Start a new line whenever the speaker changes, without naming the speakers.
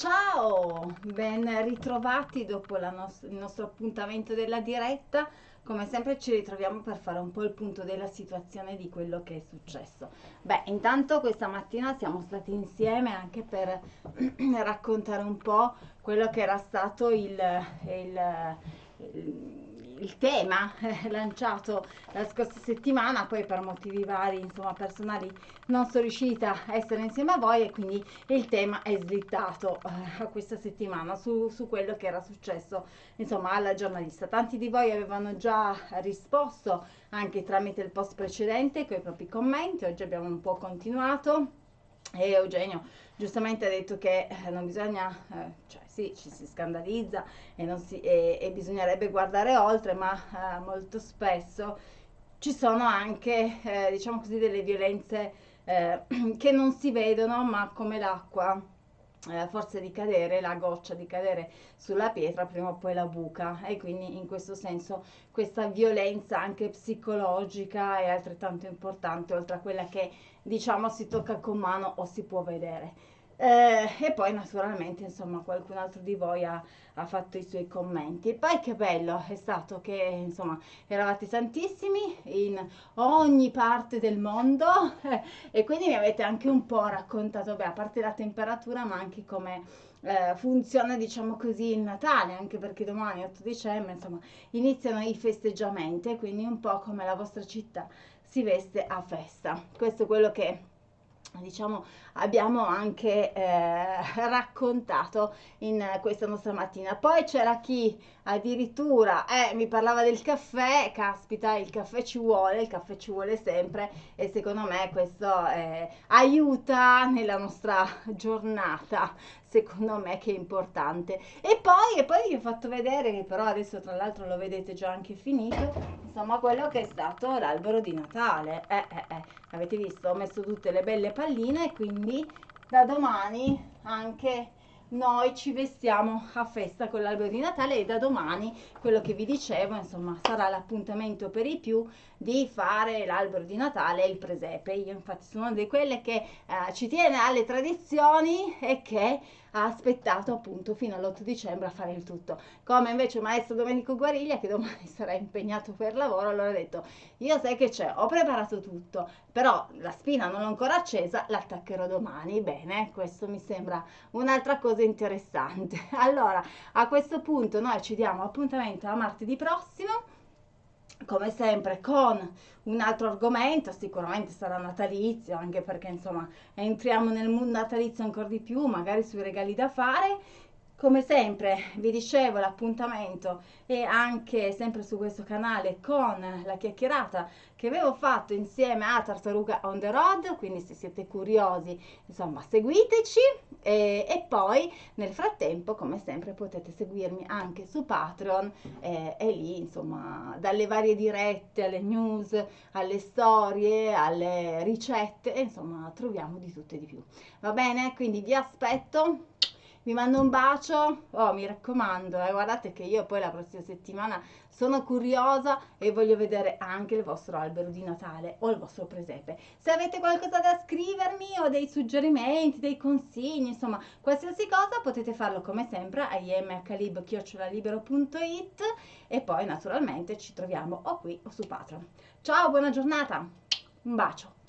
Ciao, ben ritrovati dopo nos- il nostro appuntamento della diretta. Come sempre ci ritroviamo per fare un po' il punto della situazione di quello che è successo. Beh, intanto questa mattina siamo stati insieme anche per raccontare un po' quello che era stato il, il, il il tema eh, lanciato la scorsa settimana, poi per motivi vari, insomma, personali non sono riuscita a essere insieme a voi e quindi il tema è slittato eh, questa settimana su, su, quello che era successo, insomma, alla giornalista. Tanti di voi avevano già risposto anche tramite il post precedente con i propri commenti, oggi abbiamo un po' continuato e Eugenio giustamente ha detto che eh, non bisogna, eh, cioè sì, ci si scandalizza e, si, e, e bisognerebbe guardare oltre, ma eh, molto spesso ci sono anche, eh, diciamo così, delle violenze eh, che non si vedono, ma come l'acqua eh, forza di cadere, la goccia di cadere sulla pietra, prima o poi la buca e quindi in questo senso questa violenza anche psicologica è altrettanto importante oltre a quella che diciamo si tocca con mano o si può vedere. Eh, e poi naturalmente insomma qualcun altro di voi ha, ha, fatto i suoi commenti. Poi che bello è stato che insomma eravate tantissimi in ogni parte del mondo. E quindi mi avete anche un po' raccontato beh a parte la temperatura ma anche come eh, funziona diciamo così il Natale anche perché domani 8 dicembre insomma iniziano i festeggiamenti quindi un po' come la vostra città si veste a festa. Questo è quello che diciamo abbiamo anche eh, raccontato in questa nostra mattina. Poi c'era chi addirittura eh, mi parlava del caffè caspita il caffè ci vuole il caffè ci vuole sempre e secondo me questo eh, aiuta nella nostra giornata secondo me che è importante. E poi, e poi vi ho fatto vedere che però adesso tra l'altro lo vedete già anche finito insomma quello che è stato l'albero di Natale. Eh, eh, eh. avete visto? Ho messo tutte le belle palline quindi da domani anche noi ci vestiamo a festa con l'albero di Natale e da domani quello che vi dicevo insomma sarà l'appuntamento per i più di fare l'albero di Natale e il presepe. Io infatti sono una di quelle che eh, ci tiene alle tradizioni e che ha aspettato appunto fino all'8 dicembre a fare il tutto. Come invece maestro Domenico Guariglia che domani sarà impegnato per lavoro allora ha detto io sai che c'è ho preparato tutto però la spina non l'ho ancora accesa l'attaccherò domani. Bene questo mi sembra un'altra cosa interessante. Allora a questo punto noi ci diamo appuntamento a martedì prossimo come sempre con un altro argomento, sicuramente sarà natalizio, anche perché insomma entriamo nel mondo natalizio ancora di più, magari sui regali da fare. Come sempre vi dicevo l'appuntamento è anche sempre su questo canale con la chiacchierata che avevo fatto insieme a Tartaruga on the road, quindi se siete curiosi insomma seguiteci e, e poi nel frattempo come sempre potete seguirmi anche su Patreon eh, e lì insomma dalle varie dirette alle news, alle storie, alle ricette insomma troviamo di tutto e di più. Va bene? Quindi vi aspetto vi mando un bacio, oh mi raccomando, eh, guardate che io poi la prossima settimana sono curiosa e voglio vedere anche il vostro albero di Natale o il vostro presepe. Se avete qualcosa da scrivermi o dei suggerimenti, dei consigli, insomma qualsiasi cosa potete farlo come sempre a imhlib.it e poi naturalmente ci troviamo o qui o su Patreon. Ciao, buona giornata, un bacio!